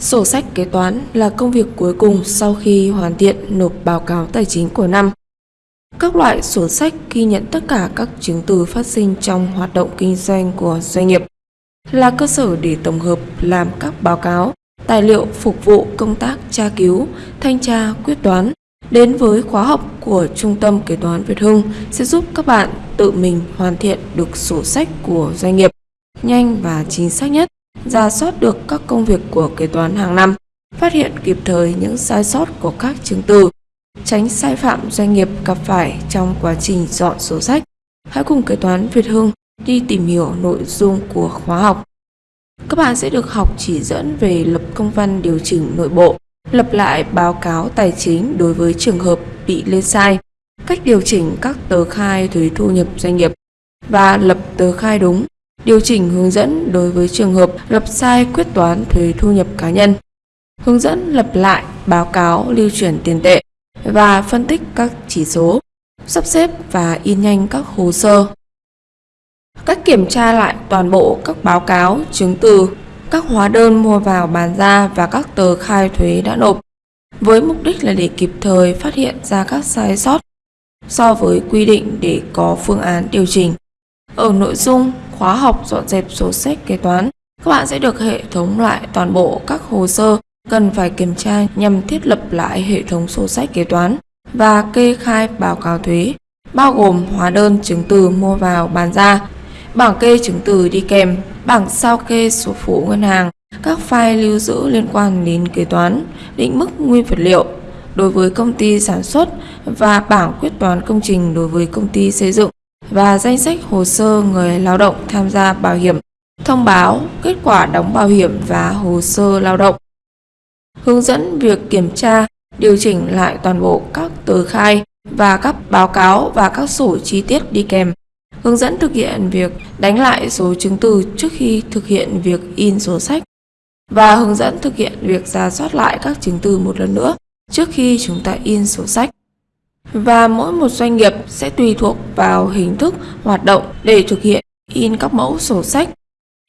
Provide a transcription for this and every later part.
Sổ sách kế toán là công việc cuối cùng sau khi hoàn thiện nộp báo cáo tài chính của năm. Các loại sổ sách ghi nhận tất cả các chứng từ phát sinh trong hoạt động kinh doanh của doanh nghiệp là cơ sở để tổng hợp làm các báo cáo, tài liệu phục vụ công tác tra cứu, thanh tra, quyết toán. Đến với khóa học của Trung tâm Kế toán Việt Hưng sẽ giúp các bạn tự mình hoàn thiện được sổ sách của doanh nghiệp nhanh và chính xác nhất, ra soát được các công việc của kế toán hàng năm, phát hiện kịp thời những sai sót của các chứng từ, tránh sai phạm doanh nghiệp gặp phải trong quá trình dọn sổ sách. Hãy cùng kế toán Việt Hưng đi tìm hiểu nội dung của khóa học. Các bạn sẽ được học chỉ dẫn về lập công văn điều chỉnh nội bộ, lập lại báo cáo tài chính đối với trường hợp bị lên sai, cách điều chỉnh các tờ khai thuế thu nhập doanh nghiệp và lập tờ khai đúng, điều chỉnh hướng dẫn đối với trường hợp lập sai quyết toán thuế thu nhập cá nhân, hướng dẫn lập lại báo cáo lưu chuyển tiền tệ và phân tích các chỉ số, sắp xếp và in nhanh các hồ sơ Cách kiểm tra lại toàn bộ các báo cáo, chứng từ, các hóa đơn mua vào bán ra và các tờ khai thuế đã nộp với mục đích là để kịp thời phát hiện ra các sai sót so với quy định để có phương án điều chỉnh. Ở nội dung khóa học dọn dẹp sổ sách kế toán, các bạn sẽ được hệ thống lại toàn bộ các hồ sơ. Cần phải kiểm tra nhằm thiết lập lại hệ thống sổ sách kế toán và kê khai báo cáo thuế, bao gồm hóa đơn chứng từ mua vào bán ra, bảng kê chứng từ đi kèm, bảng sao kê sổ phụ ngân hàng, các file lưu giữ liên quan đến kế toán, định mức nguyên vật liệu đối với công ty sản xuất và bảng quyết toán công trình đối với công ty xây dựng và danh sách hồ sơ người lao động tham gia bảo hiểm, thông báo kết quả đóng bảo hiểm và hồ sơ lao động. Hướng dẫn việc kiểm tra, điều chỉnh lại toàn bộ các tờ khai và các báo cáo và các sổ chi tiết đi kèm hướng dẫn thực hiện việc đánh lại số chứng từ trước khi thực hiện việc in sổ sách và hướng dẫn thực hiện việc ra soát lại các chứng từ một lần nữa trước khi chúng ta in sổ sách. Và mỗi một doanh nghiệp sẽ tùy thuộc vào hình thức hoạt động để thực hiện in các mẫu sổ sách.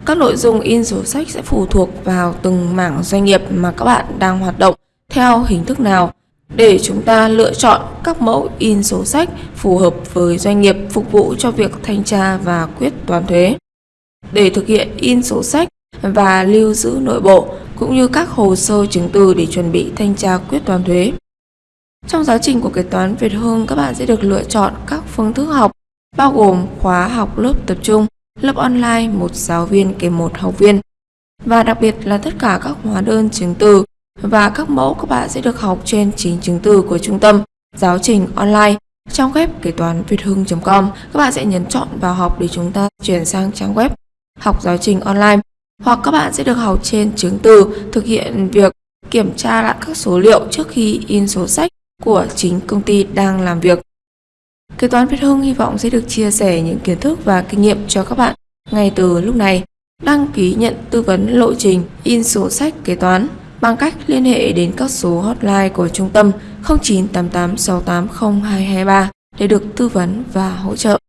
Các nội dung in sổ sách sẽ phụ thuộc vào từng mảng doanh nghiệp mà các bạn đang hoạt động theo hình thức nào để chúng ta lựa chọn các mẫu in sổ sách phù hợp với doanh nghiệp phục vụ cho việc thanh tra và quyết toán thuế. Để thực hiện in sổ sách và lưu giữ nội bộ cũng như các hồ sơ chứng từ để chuẩn bị thanh tra quyết toán thuế. Trong giáo trình của kế toán Việt Hương, các bạn sẽ được lựa chọn các phương thức học bao gồm khóa học lớp tập trung, lớp online một giáo viên kèm một học viên. Và đặc biệt là tất cả các hóa đơn chứng từ và các mẫu các bạn sẽ được học trên chính chứng từ của trung tâm giáo trình online trong web kế toán việt hưng.com. Các bạn sẽ nhấn chọn vào học để chúng ta chuyển sang trang web học giáo trình online. Hoặc các bạn sẽ được học trên chứng từ thực hiện việc kiểm tra lại các số liệu trước khi in số sách của chính công ty đang làm việc. Kế toán Việt Hưng hy vọng sẽ được chia sẻ những kiến thức và kinh nghiệm cho các bạn ngay từ lúc này. Đăng ký nhận tư vấn lộ trình in sổ sách kế toán bằng cách liên hệ đến các số hotline của trung tâm 0988 680 223 để được tư vấn và hỗ trợ.